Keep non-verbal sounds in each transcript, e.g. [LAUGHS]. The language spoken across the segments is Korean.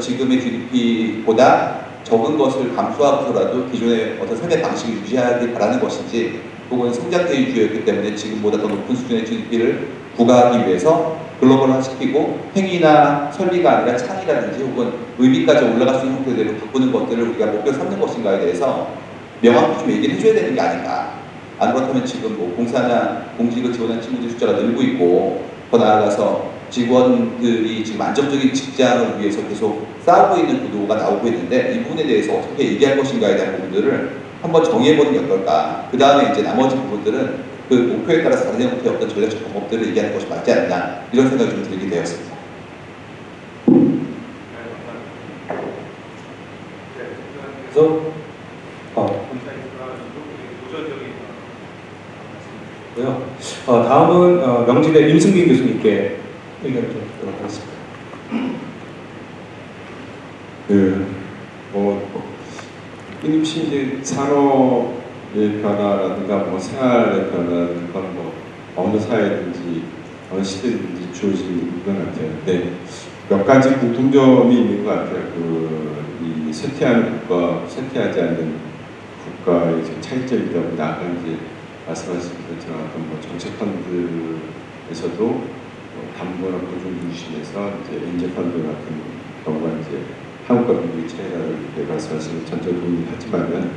지금의 GDP보다 적은 것을 감수하고서라도 기존의 어떤 삶의 방식을 유지하길 바라는 것인지 혹은 성장대주였기 때문에 지금보다 더 높은 수준의 GDP를 부과하기 위해서 글로벌화시키고 행위나 설비가 아니라 창이라든지 혹은 의미까지 올라갈 수 있는 형태대로 바꾸는 것들을 우리가 목표 삼는 것인가에 대해서 명확히 좀 얘기를 해줘야 되는 게 아닌가. 안 그렇다면 지금 뭐 공사나 공직을 지원하는 친구들 숫자가 늘고 있고 더 나아가서 직원들이 지금 안정적인 직장을 위해서 계속 싸우고 있는 구도가 나오고 있는데 이 부분에 대해서 어떻게 얘기할 것인가에 대한 부분들을 한번 정해보는 게 어떨까. 그 다음에 이제 나머지 부분들은 그 목표에 따라서 다른 형태의 어떤 전략적 방법들을 얘기하는 것이 맞지 않나 이런 생각이 좀 들게 되었습니다. 그래서 어. 어, 다음은 어, 명지대 임승빈 교수님께 의견을 좀 듣도록 하겠습니다. 그, 뭐, 끊임없이 이제 산업의 변화라든가 뭐 생활의 변화라든가 뭐 어느 사회든지 어느 시대든지 주어진 것 같아요. 근데 몇 가지 공통점이 있는 것 같아요. 그, 이 쇠퇴하는 국가, 쇠퇴하지 않는 국가의 차이점이다 보니 아까 이제 말씀하신 것처럼 뭐 정책펀드에서도 뭐 담보나 보존 중심에서 이제 인재펀드 같은 경우가 이제 한국과 미국의 차이라고 이렇게 말씀하시는 전적 동의하지만은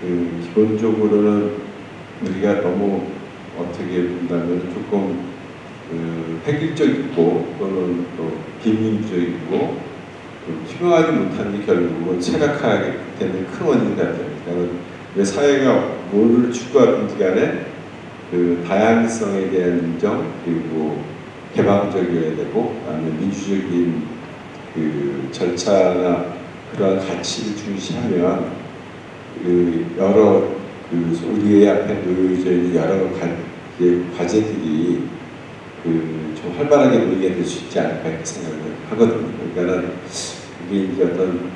그 기본적으로는 우리가 너무 어떻게 본다면 조금 그 획일적이고 또는 또 비민주적이고 투명하지 못한 게 결국은 체각하게 되는 큰 원인 같아요. 그러니까 왜 사회가 뭐를 추구하든지 간에 그 다양성에 대한 인정 그리고 개방적이어야 되고 아니면 민주적인 그 절차나 그러한 가치를 중시하면 그 여러 그 우리의 앞에 놓여져 있는 여러 가, 과제들이 그좀 활발하게 논의가 될 수 있지 않을까 이렇게 생각을 하거든요. 그러니까는 이게 이제 어떤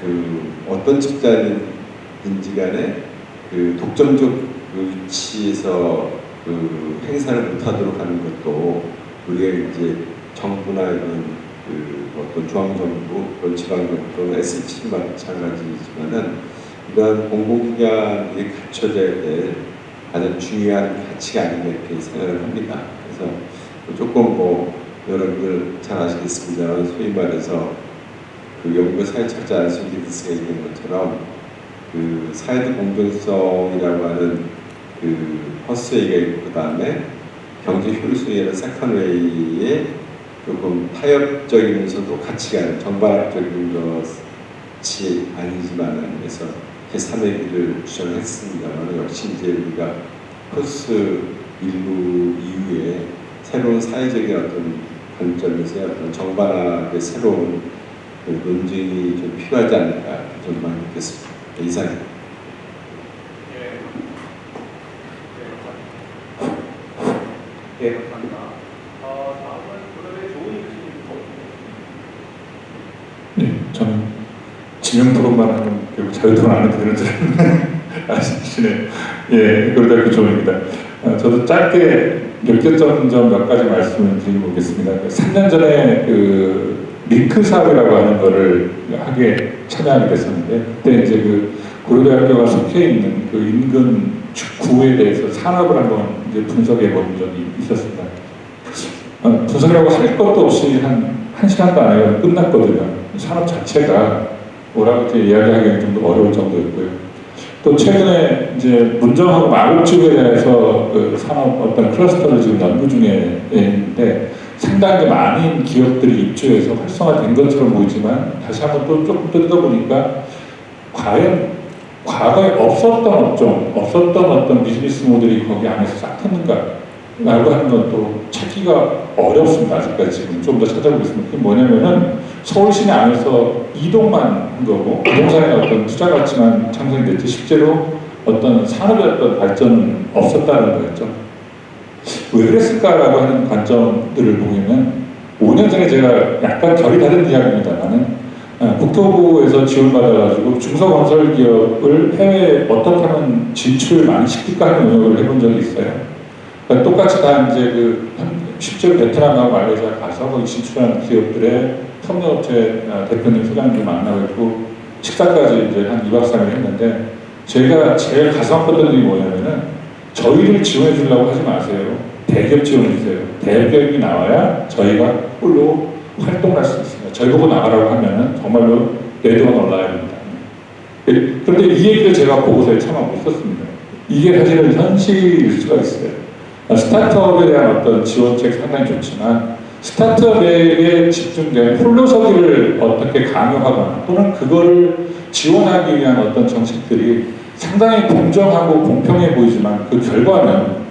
그 어떤 집단인지 간에 그 독점적 위치에서 그 행사를 못하도록 하는 것도 우리가 이제 정부나 이런 그 어떤 중앙정부, 그런 지방정부 또는 SH 마찬가지지만은 이러한 공공기관이 갖춰져야 될 가장 중요한 가치가 아닌가 이렇게 생각을 합니다. 그래서 조금 뭐 여러분들 잘 아시겠습니다만 소위 말해서 그 영국의 사회학자 안슨 기드스가 얘기한 것처럼 그 사회적 공정성이라고 하는 그 퍼스웨이가 있고 그 다음에 경제 효율성이라는 세컨웨이에 조금 타협적이면서도 가치가 있는 정반합적인 것이 아니지만은 그래서 제3의 길을 주장했습니다만 역시 이제 우리가 코스 일부 이후에 새로운 사회적인 어떤 관점에서의 어떤 정반합의 새로운 그 논쟁이 좀 필요하지 않을까 저는 느꼈습니다. 이상입니다. 예, 감사합니다. 어, 다음은 그다음에 조은희 교수님. 네, 저는 지명 토론만 하면 결국 자유 토론 안 해도 되는 줄 [LAUGHS] 아시시네요. 예, 그러다 교조입니다. 어, 저도 짧게 느꼈던 점몇 가지 말씀을 드리고 오겠습니다. 3년 전에 그 링크 사업이라고 하는 거를 하게 참여하게 됐었는데 그때 이제 그 고려대학교가 속해 있는 그 인근 구에 대해서 산업을 한번 이제 분석해 본 적이 있었습니다. 어, 분석이라고 할 것도 없이 한, 한 시간도 안 해요. 끝났거든요. 산업 자체가 뭐라고 이야기하기는 좀 어려울 정도였고요. 또 최근에 이제 문정하고 마곡지구에 대해서 그 산업 어떤 클러스터를 지금 연구 중에 있는데 상당히 많은 기업들이 입주해서 활성화된 것처럼 보이지만 다시 한번 또 조금 뜯어보니까 과연 과거에 없었던 업종, 없었던 어떤 비즈니스 모델이 거기 안에서 싹했는가 라고 하는 것도 찾기가 어렵습니다. 아직까지 좀 더 찾아보겠습니다. 그게 뭐냐면은 서울 시내 안에서 이동만 한 거고 부동산에 어떤 투자 가치만 창성이 됐지 실제로 어떤 산업의 어떤 발전은 없었다는 거였죠. 왜 그랬을까라고 하는 관점들을 보면 5년 전에 제가 약간 결이 다른 이야기입니다만은 어, 국토부에서 지원받아가지고 중소건설 기업을 해외에 어떻게 하면 진출을 많이 시킬까 하는 노력을 해본 적이 있어요. 그러니까 똑같이 다 이제 그 실제로 베트남하고 말레이시아 가서 거기 진출하는 기업들의 협력업체 아, 대표님, 소장님 만나고 있고 식사까지 이제 한 2박 3일 했는데 제가 제일 가슴 아팠던 일이 뭐냐면은 저희를 지원해 주려고 하지 마세요. 대기업 지원해 주세요. 대기업이 나와야 저희가 홀로 활동을 할수 있습니다. 저희 보고 나가라고 하면은 정말로 내도가 올라야 됩니다. 예, 그런데 이 얘기를 제가 보고서에 참아 못 썼습니다. 이게 사실은 현실일 수가 있어요. 아, 스타트업에 대한 어떤 지원책 상당히 좋지만 스타트업에게 집중된 홀로서기를 어떻게 강요하거나 또는 그거를 지원하기 위한 어떤 정책들이 상당히 공정하고 공평해 보이지만 그 결과는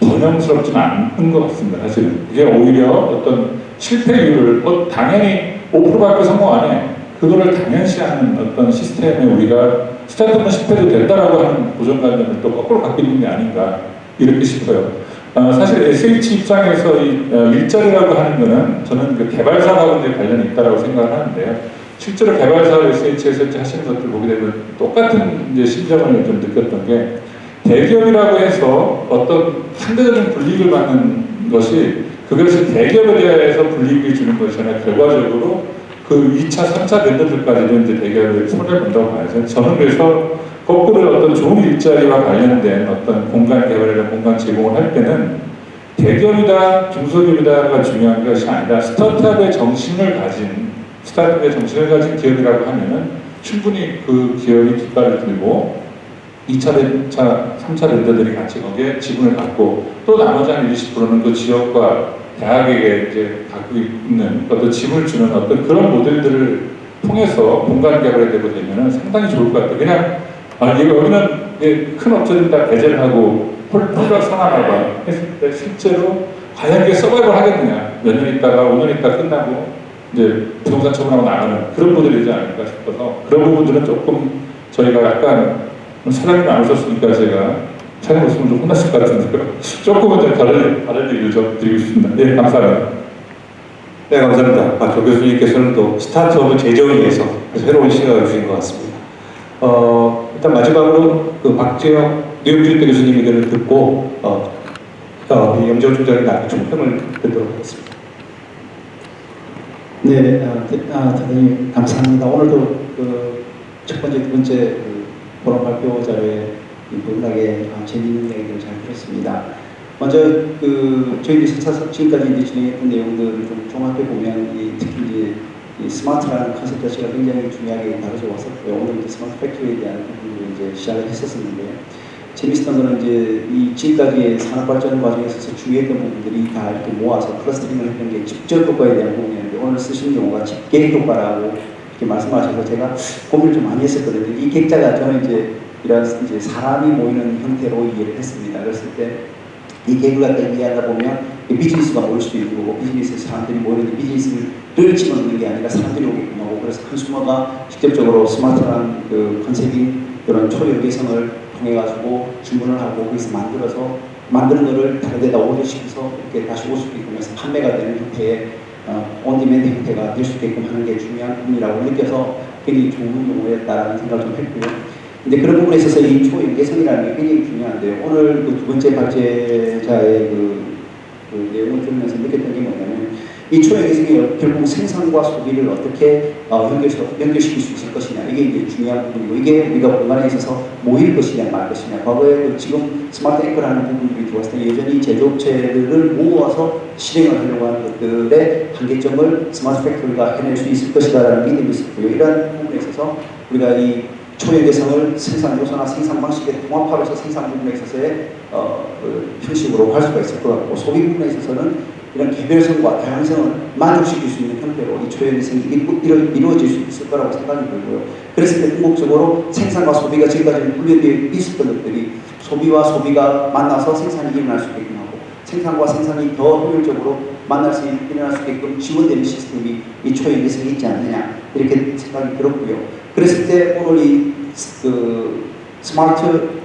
번영스럽지는 않은 것 같습니다. 사실은 이게 오히려 어떤 실패율을 뭐 당연히 5%밖에 성공 안 해. 그거를 당연시하는 어떤 시스템에 우리가 스타트업은 실패도 된다라고 하는 고정관념을 또 거꾸로 갖고 있는 게 아닌가 이렇게 싶어요. 어, 사실 SH 입장에서 이 어, 일자리라고 하는 거는 저는 그 개발사하고 이제 관련이 있다라고 생각을 하는데요. 실제로 개발사를 SH에서 하시는 것들 보게 되면 똑같은 이제 심정을 좀 느꼈던 게 대기업이라고 해서 어떤 상대적인 불이익을 받는 것이 그것을 대기업에 대해서 불이익을 주는 것이 아니라 결과적으로 그 2차, 3차 vendor들까지도 이제 대기업을 손해를 본다고 봐야죠. 저는 그래서 거꾸로 어떤 좋은 일자리와 관련된 어떤 공간 개발이나 공간 제공을 할 때는 대기업이다, 중소기업이다가 중요한 것이 아니라 스타트업의 정신을 가진 스타트업의 정신을 가진 기업이라고 하면은 충분히 그 기업이 뒷발을 들고 2차, 3차, 3차 vendor들이 같이 거기에 지분을 갖고 또 나머지 한 20%는 그 지역과 대학에게 이제 갖고 있는 어떤 지분을 주는 어떤 그런 모델들을 통해서 공간 개발이 되고 되면 상당히 좋을 것 같아요. 그냥 아, 이거 여기는 큰 업체들 다 배제를 하고 홀로 상하나봐 했을 때 실제로 과연 이게 서바이벌 하겠느냐 몇 년 있다가 5년 있다 끝나고 이제 부동산 처분하고 나가는 그런 모델이지 않을까 싶어서 그런 부분들은 조금 저희가 약간 사장님 안 오셨으니까 제가 오시면 좀 혼났을 것 같은데요. [LAUGHS] 조금은 좀 다른, 다른 얘기를 좀 드리고 싶습니다. 예, 감사합니다. 네, 감사합니다. 박조 교수님께서는 또 스타트업을 제정을 위해서 새로운 시각을 주신 것 같습니다. 어, 일단 마지막으로 그 박재영 뉴욕주립대 교수님 의견을 듣고 어, 어, 이 염재호 총장의 나중에 총평을 듣도록 하겠습니다. 네, 어, 대, 아, 대단히 감사합니다. 오늘도 그 첫 번째, 두 번째 그 보람 발표 자료에 아, 재미있는 이야기를 잘 들었습니다. 먼저 그 저희 세차 지금까지 이제 진행했던 내용들을 좀 종합해 보면 이, 특히 이제 이 smart라는 concept 자체가 굉장히 중요하게 다뤄져 왔었고요. 오늘 이제 smart factory에 대한 부분을 이제 시작을 했었었는데요. 재밌었던 거는 이제 이 지금까지의 산업 발전 과정에 있어서 중요했던 부분들이 다 이렇게 모아서 clustering을 했던 게 집적 효과에 대한 부분이었는데 오늘 쓰신 용어가 집계 효과라고 이렇게 말씀하셔서 제가 고민을 좀 많이 했었거든요. 이 객자가 저는 이제 이런 이제 사람이 모이는 형태로 이해를 했습니다. 그랬을 때이 계획을 갖다 이해하다 보면 이 비즈니스가 모일 수도 있고 뭐 비즈니스 사람들이 모이는데 비즈니스를 집어넣는 게 아니라 사람들이 오게끔 하고 그래서 컨슈머가 직접적으로 스마트한 그 컨셉인 이런 초연계성을 통해 가지고 주문을 하고 거기서 만들어서 만드는 거를 다른 데다 오더시켜서 이렇게 다시 올수 있게끔 해서 판매가 되는 형태의 어, on-demand 형태가 될 수 있게끔 하는 게 중요한 부분이라고 느껴서 굉장히 좋은 용어였다라는 생각을 좀 했고요. 근데 그런 부분에 있어서 이 초연계성이라는 게 굉장히 중요한데요. 오늘 그 두 번째 발제자의 그, 그 내용을 들으면서 느꼈던 게 뭐냐면 이 초연계성이 결국 생산과 소비를 어떻게 어, 연결, 연결시킬 수 있을 것이냐 이게 이제 중요한 부분이고 이게 우리가 공간에 있어서 모일 것이냐 말 것이냐 과거에 그 지금 smart anchor라는 부분들이 들어왔을 때 여전히 제조업체들을 모아서 실행을 하려고 하는 것들의 한계점을 smart factory가 해낼 수 있을 것이다라는 믿음이 있었고요. 이러한 부분에 있어서 우리가 이 초연계성을 생산 요소나 생산 방식에 통합하면서 생산 부분에 있어서의 어, 그 형식으로 할 수가 있을 것 같고 소비 부분에 있어서는 이런 개별성과 다양성을 만족시킬 수 있는 형태로 이 초연계성이 이루, 이루어질 수 있을 거라고 생각이 들고요. 그랬을 때 궁극적으로 생산과 소비가 지금까지 분리되어 있었던 것들이 소비와 소비가 만나서 생산이 일어날 수 있게끔 하고 생산과 생산이 더 효율적으로 만날 수 있- 일어날 수 있게끔 지원되는 시스템이 이 초연계성이 있지 않느냐 이렇게 생각이 들었고요. 그랬을 때 오늘 이 그 smart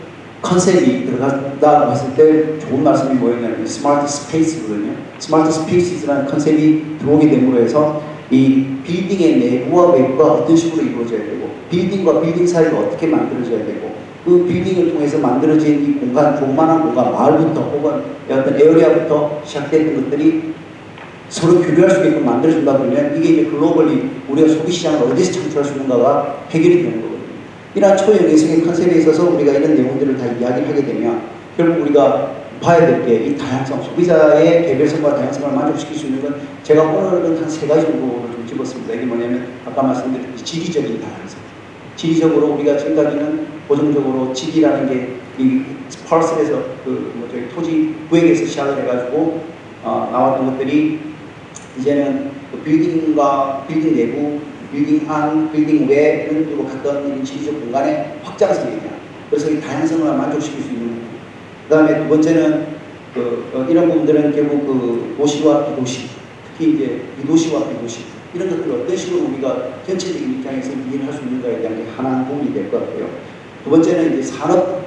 concept이 들어갔다고 했을 때 좋은 말씀이 뭐였냐면 smart space거든요. smart space라는 concept이 들어오게 됨으로 해서 이 빌딩의 내부와 외부가 어떤 식으로 이루어져야 되고 빌딩과 빌딩 사이가 어떻게 만들어져야 되고 그 빌딩을 통해서 만들어진 이 공간, 조그만한 공간, 마을부터 혹은 어떤 area부터 시작됐던 것들이 서로 교류할 수 있게끔 만들어준다 그러면 이게 이제 글로벌리 우리가 소비 시장을 어디서 창출할 수 있는가가 해결이 되는 거거든요. 이러한 초연계성의 컨셉에 있어서 우리가 이런 내용들을 다 이야기를 하게 되면 결국 우리가 봐야 될 게 이 다양성, 소비자의 개별성과 다양성을 만족시킬 수 있는 건 제가 오늘은 한 세 가지 정도를 좀 집었습니다. 이게 뭐냐면 아까 말씀드렸듯이 지리적인 다양성. 지리적으로 우리가 지금까지는 고정적으로 지리라는 게이 스파르스에서 그뭐 저기 토지 구획에서 시작을 해가지고 어, 나왔던 것들이 이제는 그 빌딩과 빌딩 내부, 빌딩 안, 빌딩 외는 그리고 갔던 이 지리적 공간의 확장성에 대한 그래서 이 다양성을 만족시킬 수 있는. 그 다음에 두 번째는 그 어, 이런 부분들은 결국 그 도시와 비도시, 특히 이제 비도시와 비도시 이런 것들을 어떤 식으로 우리가 전체적인 입장에서 이해를 할수 있는가에 대한 게 하나는 도움이 될 것 같고요. 두 번째는 이제 산업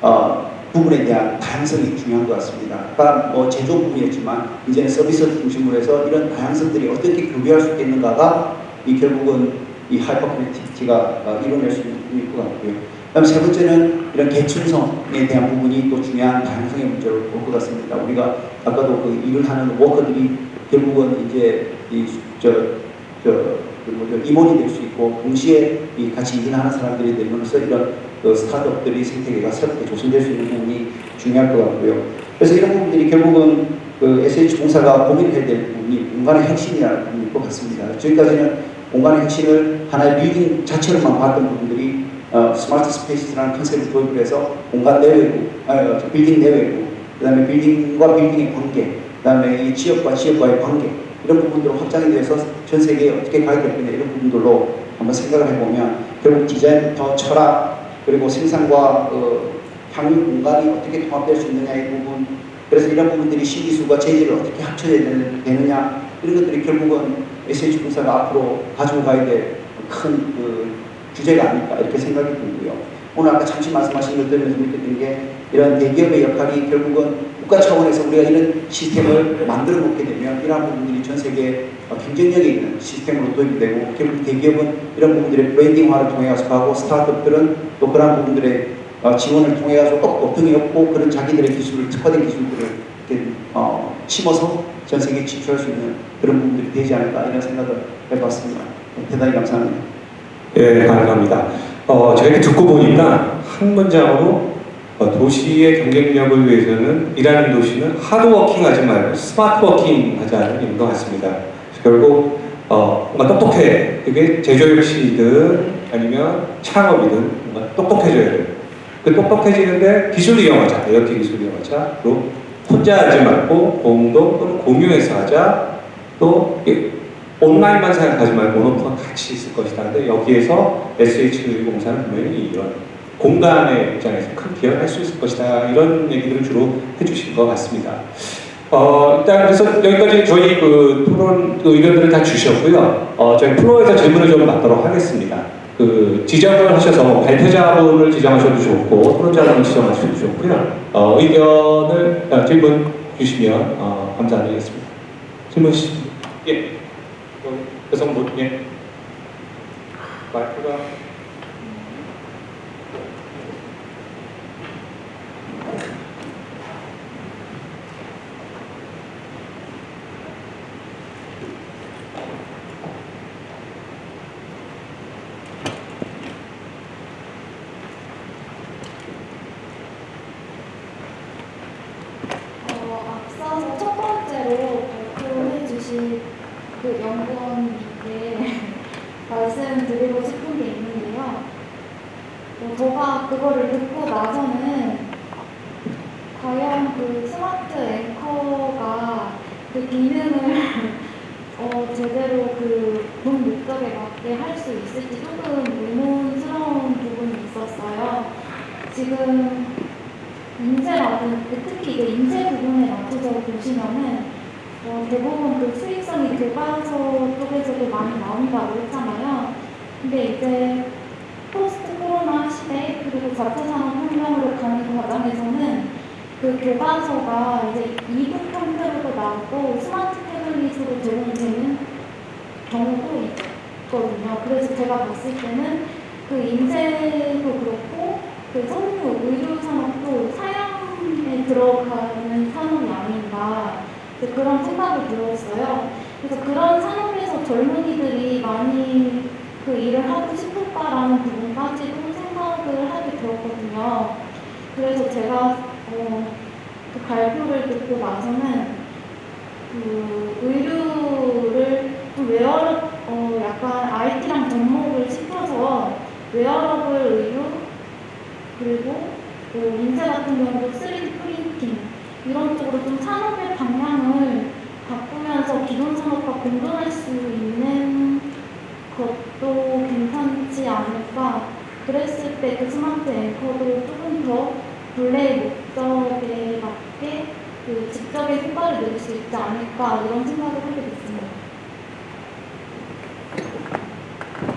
어, 부분에 대한 다양성이 중요한 것 같습니다. 아까 뭐 제조 부분이었지만 이제는 서비스 중심으로 해서 이런 다양성들이 어떻게 교류할 수 있겠는가가 이 결국은 이 hyper connectivity가 어, 이뤄낼 수 있는 것 같고요. 그다음 세 번째는 이런 계층성에 대한 부분이 또 중요한 다양성의 문제로 볼것 같습니다. 우리가 아까도 그 일을 하는 worker들이 결국은 이제 이 저저 뭐죠 임원이 될 수 있고 동시에 이 같이 일하는 사람들이 되면서 이런 그 스타트업들이 생태계가 새롭게 조성될 수 있는 부분이 중요할 것 같고요. 그래서 이런 부분들이 결국은 그 SH 공사가 고민해야 될 부분이 공간의 혁신이라는 부분일 것 같습니다. 지금까지는 공간의 혁신을 하나의 빌딩 자체로만 봤던 부분들이 어, smart space라는 concept을 도입을 해서 공간 내외고, 아, 저 빌딩 내외고, 그 다음에 빌딩과 빌딩의 관계, 그 다음에 이 지역과 지역과의 관계, 이런 부분들로 확장이 돼서 전 세계에 어떻게 가야 될 거냐, 이런 부분들로 한번 생각을 해보면, 결국 디자인부터 철학, 그리고 생산과 그 향유 공간이 어떻게 통합될 수 있느냐의 부분, 그래서 이런 부분들이 신기술과 재질을 어떻게 합쳐야 되느냐, 이런 것들이 결국은 SH공사가 앞으로 가지고 가야 될 큰 그 주제가 아닐까 이렇게 생각이 들고요. 오늘 아까 잠시 말씀하신 것 들으면서 느꼈던 게 이런 대기업의 역할이 결국은 국가 차원에서 우리가 이런 시스템을 만들어 놓게 되면 이러한 부분들이 전 세계에 경쟁력이 있는 시스템으로 도입이 되고 결국 대기업은 이런 부분들의 브랜딩화를 통해 가서 가고 스타트업들은 또 그런 부분들의 어, 지원을 통해 업, 등에 업고 그런 자기들의 기술을 특화된 기술들을 이렇게 어, 심어서 전 세계에 진출할 수 있는 그런 부분들이 되지 않을까 이런 생각을 해봤습니다. 대단히 감사합니다. 예, 감사합니다. 어, 제가 이렇게 듣고 보니까 한 문장으로 어, 도시의 경쟁력을 위해서는 일하는 도시는 hard working 하지 말고 smart working 하자는 의미인 것 같습니다. 결국 어, 뭔가 똑똑해. 그게 제조업이든 아니면 창업이든 뭔가 똑똑해져야 돼요. 그 똑똑해지는데 기술 이용하자. 이렇게 기술 이용하자. 또 혼자 하지 말고 공동 또는 공유해서 하자. 또 온라인만 생각하지 말고 모노프가 같이 있을 것이다. 근데 여기에서 SH 공사는 분명히 이런 공간의 입장에서 큰 기여를 할 수 있을 것이다. 이런 얘기들을 주로 해주실 것 같습니다. 어, 일단 그래서 여기까지 저희 그 토론 그 의견들을 다 주셨고요. 어, 저희 플로어에서 질문을 좀 받도록 하겠습니다. 그 지정을 하셔서 발표자분을 지정하셔도 좋고 토론자분을 지정하셔도 좋고요. 어, 의견을 어, 질문 주시면 어, 감사드리겠습니다. 질문 주시죠. 예. 여성분 예. 마이크가 어, 앞서서 첫 번째로 발표해 주신 그 연구원님께 말씀드리고 싶은 게 있는데요. 어, 제가 그거를 듣고 나서는 과연 그 스마트 앵커가 그 기능을 [LAUGHS] 어, 제대로 그본 목적에 맞게 할 수 있을지 조금 의문스러운 부분이 있었어요. 지금 인쇄라든 특히 이제 인쇄 부분에 맞춰서 보시면은 어, 대부분 그 수익성이 교과서 쪽에서도 많이 나온다고 했잖아요. 근데 이제 post 코로나 시대 그리고 4차 산업 혁명으로 가는 과정에서는 그 교과서가 이제 e-book 형태로도 나오고 smart tablet으로 제공되는 경우도 있거든요. 그래서 제가 봤을 때는 그 인재도 그렇고 그 섬유, 의료 산업도 사양에 들어가는 산업이 아닌가 그런 생각이 들었어요. 그래서 그런 산업에서 젊은이들이 많이 그 일을 하고 싶을까라는 부분까지도 생각을 하게 되었거든요. 그래서 제가 어, 그 발표를 듣고 나서는 그 의류를 좀 웨어 어 약간 IT랑 접목을 시켜서 웨어러블 의류 그리고 그 인쇄 같은 경우도 3D printing 이런 쪽으로 좀 산업의 방향을 바꾸면서 기존 산업과 공존할 수 있는 것도 괜찮지 않을까? 그랬을 때 그 smart anchor도 조금 더 본래의 목적에 맞게 그 집적의 효과를 낼수 있지 않을까 이런 생각을 하게 됐습니다.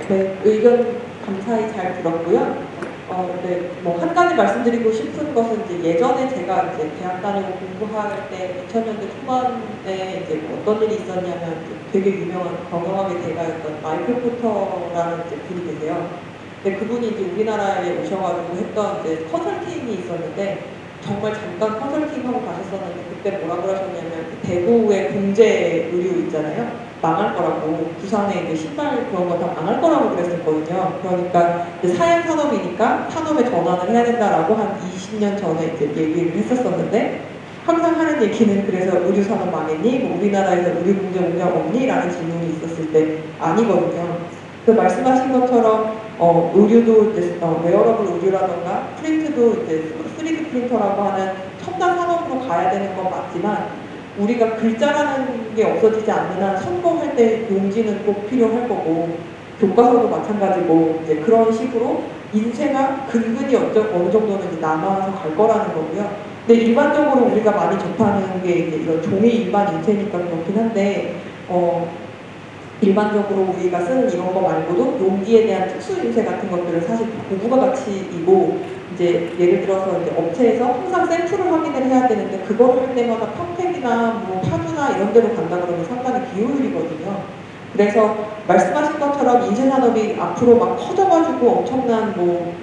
네, 의견 감사히 잘 들었고요. 어, 네, 뭐 한 가지 말씀드리고 싶은 것은 이제 예전에 제가 이제 대학 다니고 공부할 때 2000년대 초반에 이제 뭐 어떤 일이 있었냐면 되게 유명한 건강하게 대가였던 마이클 포터라는 이제 분이 계세요. 근데 그분이 이제 우리나라에 오셔가지고 했던 이제 컨설팅이 있었는데 정말 잠깐 컨설팅하고 가셨었는데 그때 뭐라 그러셨냐면 그 대구의 공제 의류 있잖아요. 망할 거라고 부산에 이제 신발 그런 거 다 망할 거라고 그랬었거든요. 그러니까 이제 사양 산업이니까 산업에 전환을 해야 된다라고 한 20년 전에 이제 얘기를 했었었는데 항상 하는 얘기는 그래서 의류 산업 망했니? 뭐 우리나라에서 의류 봉제 공장 없니? 라는 질문이 있었을 때 아니거든요. 그 말씀하신 것처럼 어, 의류도 이제 어, 웨어러블 의류라던가 프린트도 이제 3D 프린터라고 하는 첨단 산업으로 가야 되는 건 맞지만 우리가 글자라는 게 없어지지 않는 한 선거할 때 용지는 꼭 필요할 거고 교과서도 마찬가지고 이제 그런 식으로 인쇄가 근근히 어느 정도는 이제 남아서 갈 거라는 거고요. 근데 일반적으로 우리가 많이 접하는 게 이제 이런 종이 일반 인쇄니까 그렇긴 한데 어, 일반적으로 우리가 쓰는 이런 거 말고도 용기에 대한 특수 인쇄 같은 것들은 사실 고부가 가치이고 이제 예를 들어서 이제 업체에서 항상 샘플을 확인을 해야 되는데 그거를 할 때마다 평택이나 뭐 파주나 이런 데로 간다 그러면 상당히 비효율이거든요. 그래서 말씀하신 것처럼 인쇄 산업이 앞으로 막 커져가지고 엄청난 뭐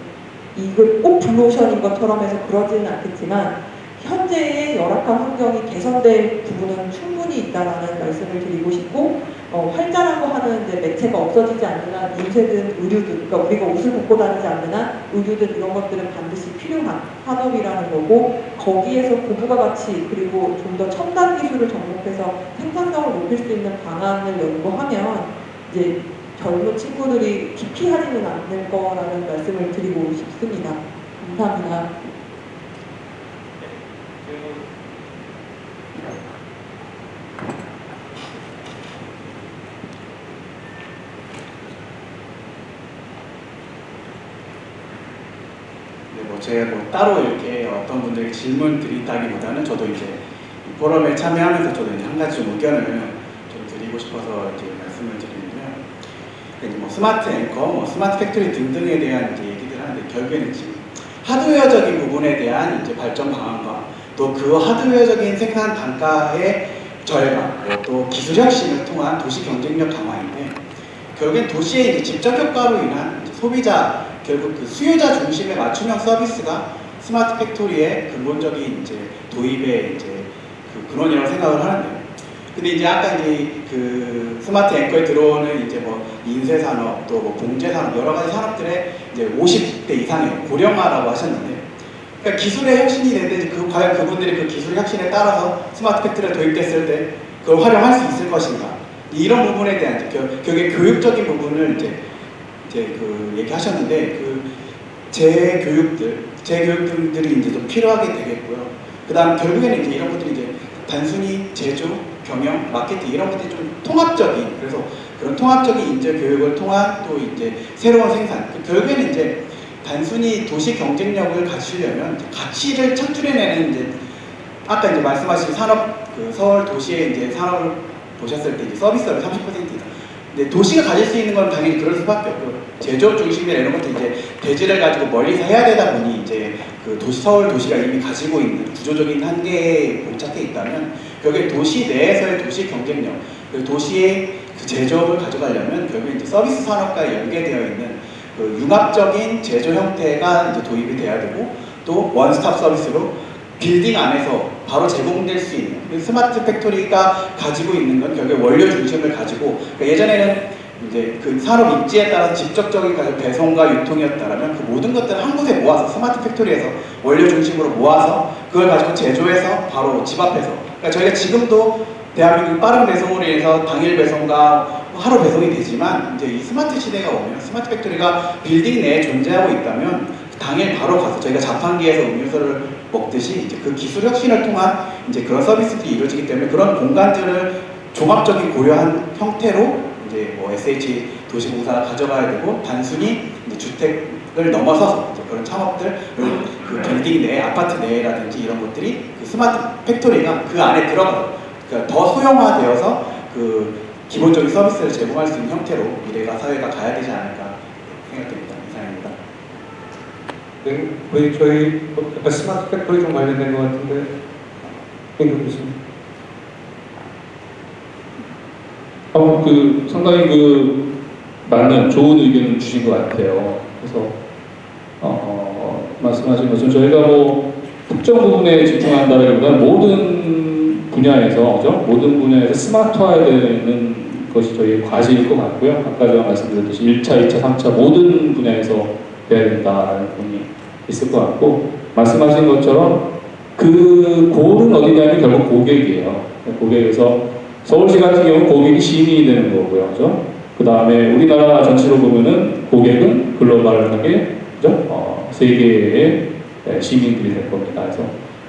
이걸 꼭 블루오션인 것처럼 해서 그러지는 않겠지만 현재의 열악한 환경이 개선될 부분은 충분히 있다라는 말씀을 드리고 싶고 어, 활자라고 하는 이제 매체가 없어지지 않는 한 인쇄든 의류든 그러니까 우리가 옷을 벗고 다니지 않는 한 의류든 이런 것들은 반드시 필요한 산업이라는 거고 거기에서 고부가 가치 그리고 좀 더 첨단 기술을 접목해서 생산성을 높일 수 있는 방안을 연구하면 이제 젊은 친구들이 기피하지는 않을 거라는 말씀을 드리고 싶습니다. 감사합니다. 제가 뭐 따로 이렇게 어떤 분들에게 질문 드린다기보다는 저도 이제 이 포럼에 참여하면서 저도 이제 한 가지 좀 의견을 좀 드리고 싶어서 이제 말씀을 드리는데요. 이제 뭐 smart anchor, 뭐 smart factory 등등에 대한 이제 얘기들 하는데 결국에는 지금 하드웨어적인 부분에 대한 이제 발전 방안과 또 그 하드웨어적인 생산 단가의 절감, 뭐또 기술 혁신을 통한 도시 경쟁력 강화인데 결국엔 도시의 이제 집적 효과로 인한 소비자 결국 그 수요자 중심의 맞춤형 서비스가 smart factory의 근본적인 이제 도입의 이제 그 근원이라고 생각을 하는데요. 근데 이제 아까 이제 그 스마트 앵커에 들어오는 이제 뭐 인쇄 산업 또뭐 봉제 산업 여러 가지 산업들의 이제 50대 이상의 고령화라고 하셨는데 그러니까 기술의 혁신이 되는데 그 과연 그분들이 그 기술 혁신에 따라서 smart factory가 도입됐을 때 그걸 활용할 수 있을 것인가 이런 부분에 대한 이제 겨- 결국에 교육적인 부분을 이제 이제 그 얘기하셨는데 그 재교육들 재교육들이 이제 좀 필요하게 되겠고요. 그 다음 결국에는 이제 이런 것들이 이제 단순히 제조, 경영, 마케팅 이런 것들이 좀 통합적인 그래서 그런 통합적인 인재 교육을 통한 또 이제 새로운 생산 그 결국에는 이제 단순히 도시 경쟁력을 갖추려면 가치를 창출해내는 이제 아까 이제 말씀하신 산업 그 서울 도시의 이제 산업을 보셨을 때 이제 서비스업이 30%이다. 근데 도시가 가질 수 있는 건 당연히 그럴 수밖에 없고 제조업 중심이나 이런 것도 이제 대지를 가지고 멀리서 해야 되다 보니 이제 그 도시 서울 도시가 이미 가지고 있는 구조적인 한계에 봉착해 있다면 결국에 도시 내에서의 도시 경쟁력 그리고 도시의 그 제조업을 가져가려면 결국에 이제 서비스 산업과 연계되어 있는 그 융합적인 제조 형태가 이제 도입이 돼야 되고 또 one-stop 서비스로 빌딩 안에서 바로 제공될 수 있는 그 smart factory가 가지고 있는 건 결국 원료 중심을 가지고 그러니까 예전에는 이제 그 산업 입지에 따라서 직접적인 배송과 유통이었다라면 그 모든 것들을 한 곳에 모아서 smart factory에서 원료 중심으로 모아서 그걸 가지고 제조해서 바로 집 앞에서 그러니까 저희가 지금도 대한민국 빠른 배송으로 인해서 당일 배송과 하루 배송이 되지만 이제 이 스마트 시대가 오면 smart factory가 빌딩 내에 존재하고 있다면 당일 바로 가서 저희가 자판기에서 음료수를 먹듯이 이제 그 기술 혁신을 통한 이제 그런 서비스들이 이루어지기 때문에 그런 공간들을 종합적인 고려한 형태로 이제 뭐 SH 도시공사가 가져가야 되고 단순히 이제 주택을 넘어서서 이제 그런 창업들 그 빌딩 내 아파트 내라든지 이런 것들이 그 smart factory가 그 안에 들어가서 그러니까 더 소형화되어서 그 기본적인 서비스를 제공할 수 있는 형태로 미래가 사회가 가야 되지 않을까 생각됩니다. 이상입니다. 네, 거의 저희 뭐 약간 smart factory 좀 관련된 것 같은데 김경규 교수님. 어, 그 상당히 그 맞는 좋은 의견을 주신 것 같아요. 그래서 어, 어, 말씀하신 것처럼 저희가 뭐 특정 부분에 집중한다기보다는 모든 분야에서 그죠? 모든 분야에서 스마트화해야 되는 것이 저희의 과제일 것 같고요. 아까 제가 말씀드렸듯이 1차, 2차, 3차 모든 분야에서 돼야 된다라는 부분이 있을 것 같고 말씀하신 것처럼 그 골은 어디냐면 결국 고객이에요. 고객에서 서울시 같은 경우 고객이 시민이 되는 거고요. 그죠? 그 다음에 우리나라 전체로 보면은 고객은 글로벌하게 그죠? 어, 세계의 네, 시민들이 될 겁니다. 그래서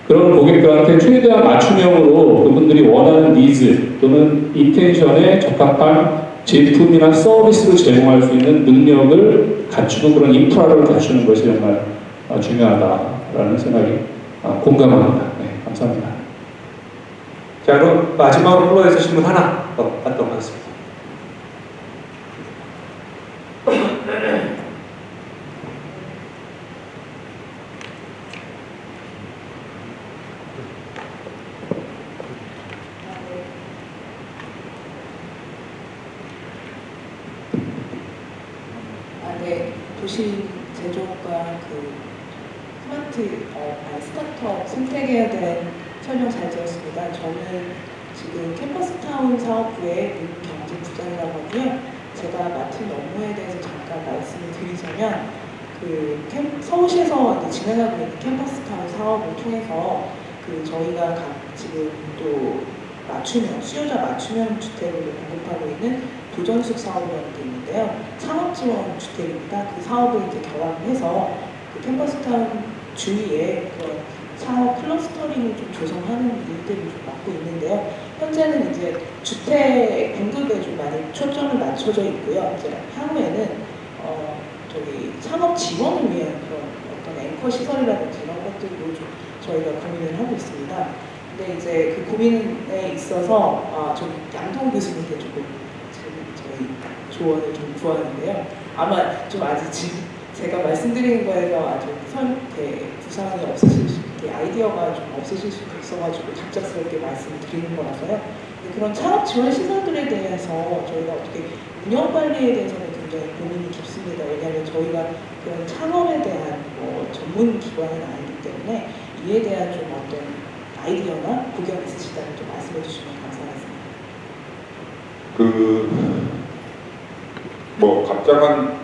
그런 고객들한테 최대한 맞춤형으로 그분들이 원하는 니즈 또는 intention에 적합한 제품이나 서비스를 제공할 수 있는 능력을 갖추고 그런 인프라를 갖추는 것이 정말 어, 중요하다라는 생각이 어, 공감합니다. 네, 감사합니다. 자, 그럼 마지막으로 플로에서 질문 하나 더 받도록 하겠습니다. 아, 네. 도시 제조과 그 스마트 어, 아니, 스타트업 생태계에 대한 설명 잘 들었습니다. 저는 지금 캠퍼스타운 사업부의 경제부장이라고 하고요. 제가 맡은 업무에 대해서 잠깐 말씀을 드리자면 그 캠, 서울시에서 진행하고 있는 캠퍼스타운 사업을 통해서 그 저희가 각 지금 또 맞춤형 수요자 맞춤형 주택을 공급하고 있는 도전숙 사업이라는 게 있는데요. 창업 지원 주택입니다. 그 사업을 이제 결합해서 그 캠퍼스타운 주위에 그런 창업 클러스터링을 좀 조성하는 일들을 좀 맡고 있는데요. 현재는 이제 주택 공급에 좀 많이 초점을 맞춰져 있고요. 이제 향후에는 어 저기 창업 지원을 위한 그런 어떤 앵커 시설이라든지 이런 것들도 좀 저희가 고민을 하고 있습니다. 근데 이제 그 고민에 있어서 아, 좀 양동 교수님께 조금 저희 조언을 좀 구하는데요. 아마 좀 아직 지금 제가 말씀드리는 거에서 아주 선, 이렇게 구상이 없으실 수, 이렇게 아이디어가 좀 없으실 수도 있어가지고 갑작스럽게 말씀을 드리는 거라서요. 그런 창업 지원 시설들에 대해서 저희가 어떻게 운영 관리에 대해서는 굉장히 고민이 깊습니다. 왜냐하면 저희가 그런 창업에 대한 뭐 전문 기관은 아니기 때문에 이에 대한 좀 어떤 아이디어나 구경 있으시다면 좀 말씀해 주시면 감사하겠습니다. 그, 뭐, 갑작한